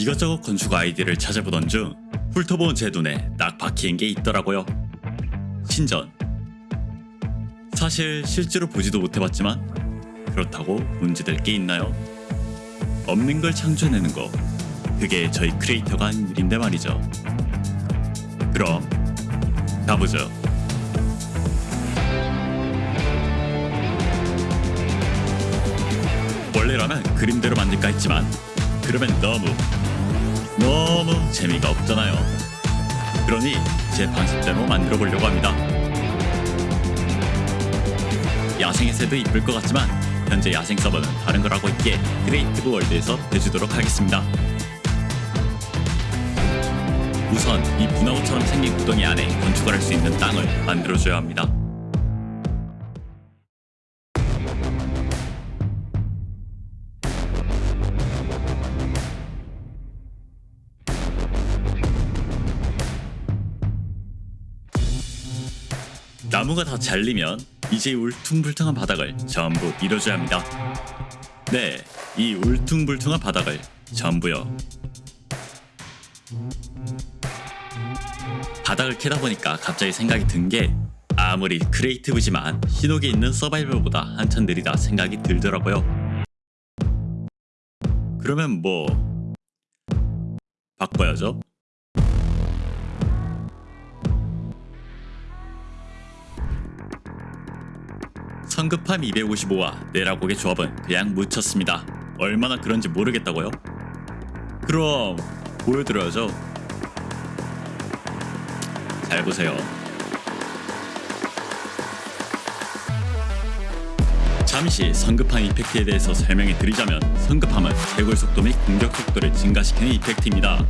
이것저것 건축 아이디를 찾아보던 중 훑어본 제 눈에 딱 박힌 게 있더라고요. 신전. 사실 실제로 보지도 못해봤지만 그렇다고 문제될 게 있나요? 없는 걸 창조해내는 거. 그게 저희 크리에이터가 하는 일인데 말이죠. 그럼 가보죠. 원래라면 그림대로 만들까 했지만 그러면 너무 너무 재미가 없잖아요. 그러니 제 방식대로 만들어 보려고 합니다. 야생에서도 이쁠 것 같지만 현재 야생 서버는 다른 걸 하고 있기에 creative world에서 해주도록 하겠습니다. 우선 이 분화구처럼 생긴 구덩이 안에 건축을 할 수 있는 땅을 만들어줘야 합니다. 나무가 다 잘리면 이제 울퉁불퉁한 바닥을 전부 밀어줘야 합니다. 네, 이 울퉁불퉁한 바닥을 전부요. 바닥을 캐다 보니까 갑자기 생각이 든 게 아무리 크리에이티브지만 신호기 있는 서바이벌보다 한참 느리다 생각이 들더라고요. 그러면 뭐 바꿔야죠. 성급함 255와 네라곡의 조합은 그냥 미쳤습니다. 얼마나 그런지 모르겠다고요? 그럼 보여드려야죠. 잘 보세요. 잠시 성급함 effect에 대해서 설명해 드리자면 성급함은 채굴 속도 및 공격 속도를 증가시키는 effect입니다.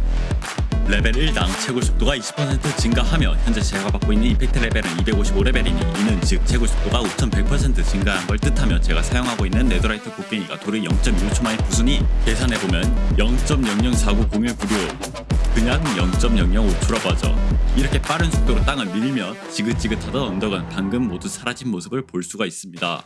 레벨 1당 채굴 속도가 20% 증가하며 현재 제가 받고 있는 effect 레벨은 255레벨이니 이는 즉 채굴 속도가 5100% 증가한 걸 뜻하며 제가 사용하고 있는 netherite 곡괭이가 돌을 0.1초 만에 부수니 계산해보면 0.00490196 그냥 0.005초라고 하죠. 이렇게 빠른 속도로 땅을 밀며 지긋지긋하던 언덕은 방금 모두 사라진 모습을 볼 수가 있습니다.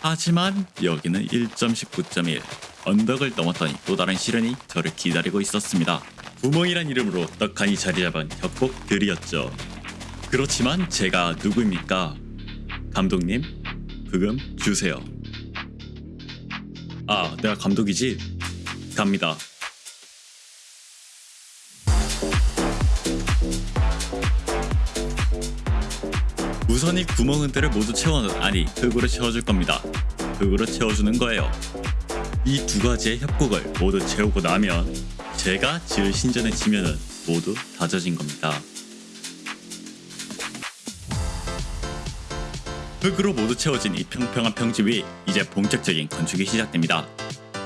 하지만 여기는 1.19.1 언덕을 넘었더니 또 다른 시련이 저를 기다리고 있었습니다. 구멍이란 이름으로 떡하니 자리 잡은 협곡들이었죠. 그렇지만 제가 누구입니까? 감독님, 부금 주세요. 아, 내가 감독이지? 갑니다. 우선 이 구멍은들을 모두 채워는 아니 흙으로 채워줄 겁니다. 흙으로 채워주는 거예요. 이 두 가지의 협곡을 모두 채우고 나면 제가 지을 신전의 지면은 모두 다져진 겁니다. 흙으로 모두 채워진 이 평평한 위 이제 본격적인 건축이 시작됩니다.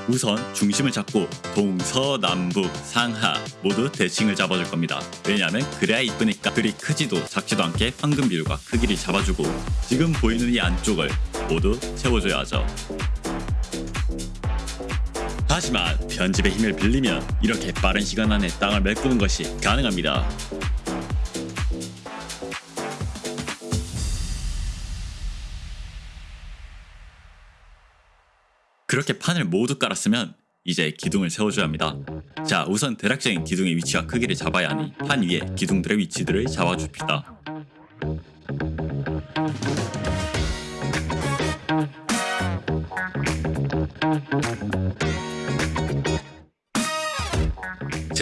우선 중심을 잡고 동서남북 상하 모두 대칭을 잡아줄 겁니다. 왜냐하면 그래야 이쁘니까 글이 크지도 작지도 않게 황금 비율과 크기를 잡아주고 지금 보이는 이 안쪽을 모두 채워줘야 하죠. 하지만 편집의 힘을 빌리면 이렇게 빠른 시간 안에 땅을 메꾸는 것이 가능합니다. 그렇게 판을 모두 깔았으면 이제 기둥을 세워줘야 합니다. 자 우선 대략적인 기둥의 위치와 크기를 잡아야 하니 판 위에 기둥들의 위치들을 잡아줍시다.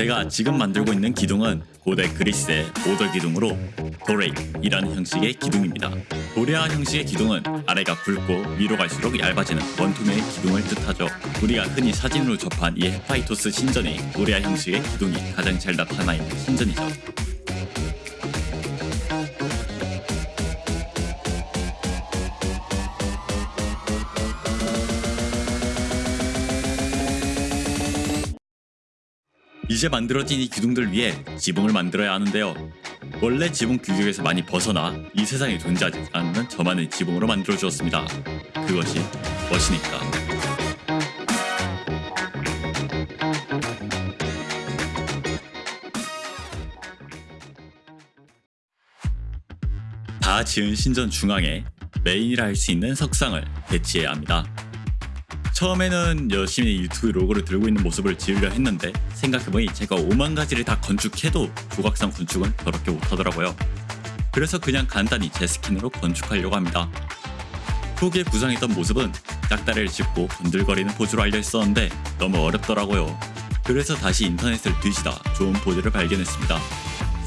제가 지금 만들고 있는 기둥은 고대 그리스의 오더 기둥으로 도레이라는 형식의 기둥입니다. 도레아 형식의 기둥은 아래가 굵고 위로 갈수록 얇아지는 원통의 기둥을 뜻하죠. 우리가 흔히 사진으로 접한 이 헤파이토스 신전의 도레아 형식의 기둥이 가장 잘 나타나 있는 신전이죠. 이제 만들어진 이 기둥들 위에 지붕을 만들어야 하는데요. 원래 지붕 규격에서 많이 벗어나 이 세상에 존재하지 않는 저만의 지붕으로 만들어 주었습니다. 그것이 멋이니까. 다 지은 신전 중앙에 메인이라 할 수 있는 석상을 배치해야 합니다. 처음에는 열심히 유튜브 로고를 들고 있는 모습을 지으려 했는데 생각해보니 제가 5만 가지를 다 건축해도 조각상 건축은 더럽게 못하더라고요. 그래서 그냥 간단히 제 스킨으로 건축하려고 합니다. 초기에 구상했던 모습은 짝다리를 짚고 건들거리는 포즈로 알려 있었는데 너무 어렵더라고요. 그래서 다시 인터넷을 뒤지다 좋은 포즈를 발견했습니다.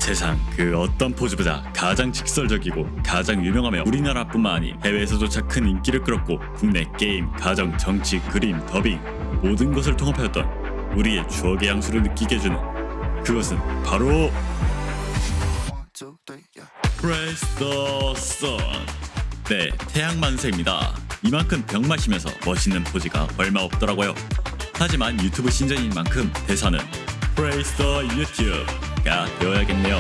세상 그 어떤 포즈보다 가장 직설적이고 가장 유명하며 우리나라뿐만 아닌 해외에서조차 큰 인기를 끌었고 국내 게임, 가정, 정치, 그림, 더빙 모든 것을 통합하였던 우리의 추억의 향수를 느끼게 해주는 그것은 바로 Sun. 네 태양 만세입니다. 이만큼 병 마시면서 멋있는 포즈가 얼마 없더라고요. 하지만 유튜브 신전인 만큼 대사는 the YouTube 가 되어야겠네요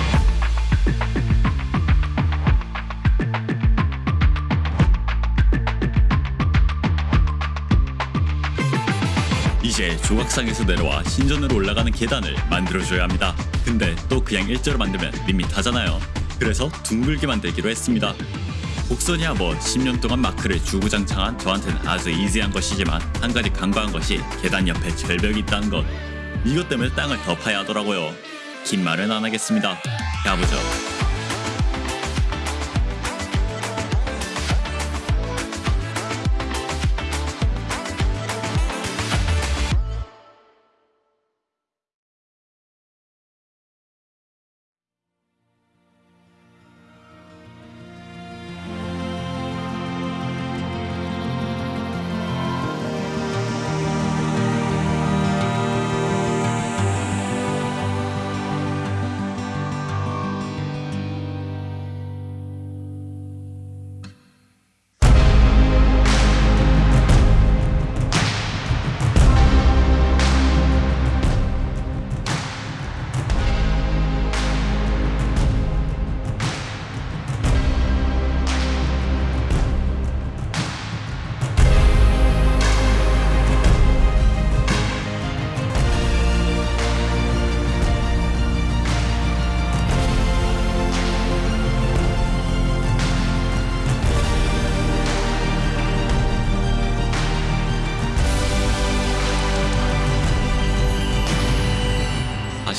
이제 조각상에서 내려와 신전으로 올라가는 계단을 만들어줘야 합니다. 근데 또 그냥 일자로 만들면 밋밋하잖아요. 그래서 둥글게 만들기로 했습니다. 곡선이야 뭐 10년 동안 마크를 주구장창한 저한테는 아주 이지한 것이지만 한 가지 간과한 것이 계단 옆에 절벽이 있다는 것. 이것 때문에 땅을 더 파야 하더라고요. 긴 말은 안 하겠습니다. 가보죠.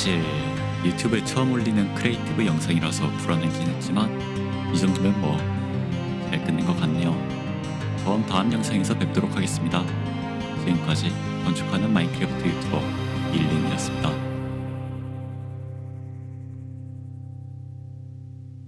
사실 유튜브에 처음 올리는 creative 영상이라서 불안하긴 했지만 이 정도면 뭐 잘 끝낸 것 같네요. 그럼 다음 영상에서 뵙도록 하겠습니다. 지금까지 건축하는 마인크래프트 유튜버 일린이었습니다.